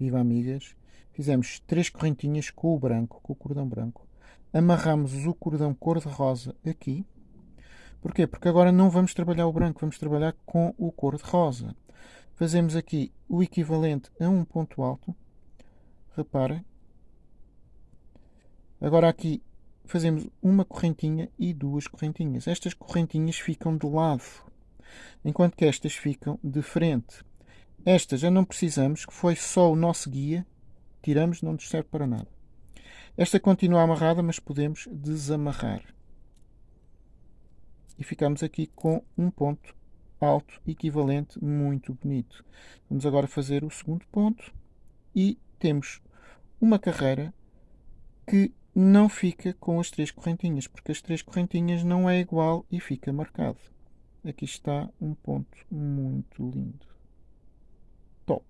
Viva amigas! Fizemos três correntinhas com o branco, com o cordão branco. Amarramos o cordão cor-de-rosa aqui. Porquê? Porque agora não vamos trabalhar o branco, vamos trabalhar com o cor-de-rosa. Fazemos aqui o equivalente a um ponto alto. Reparem. Agora aqui fazemos uma correntinha e duas correntinhas. Estas correntinhas ficam de lado, enquanto que estas ficam de frente. Esta já não precisamos, que foi só o nosso guia. Tiramos, não nos serve para nada. Esta continua amarrada, mas podemos desamarrar. E ficamos aqui com um ponto alto equivalente muito bonito. Vamos agora fazer o segundo ponto e temos uma carreira que não fica com as três correntinhas, porque as três correntinhas não é igual e fica marcado. Aqui está um ponto muito lindo. topp.